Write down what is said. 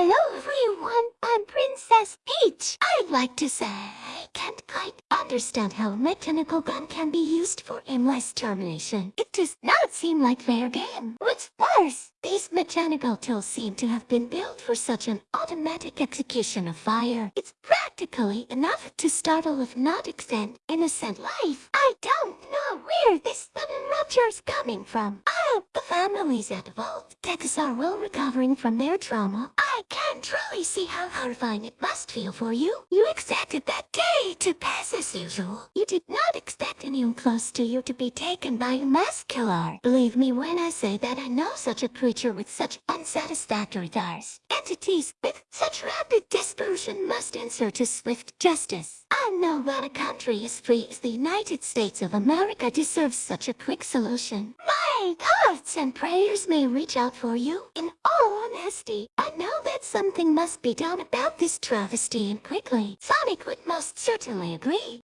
Hello everyone, I'm Princess Peach. I'd like to say I can't quite understand how a mechanical gun can be used for aimless termination. It does not seem like fair game. What's worse, these mechanical tools seem to have been built for such an automatic execution of fire. It's practically enough to startle if not extend innocent life. I don't know where this sudden rupture is coming from. I hope the families at Uvalde Texas are well recovering from their trauma. I can truly see how horrifying it must feel for you. You expected that day to pass as usual. You did not expect anyone close to you to be taken by a mass killer. Believe me when I say that I know such a creature with such unsatisfactory thoughts. Entities with such rapid dispersion must answer to swift justice. I know that a country as free as the United States of America deserves such a quick solution. My thoughts and prayers may reach out for you. In all honesty, I know something must be done about this travesty and quickly. Sonic would most certainly agree.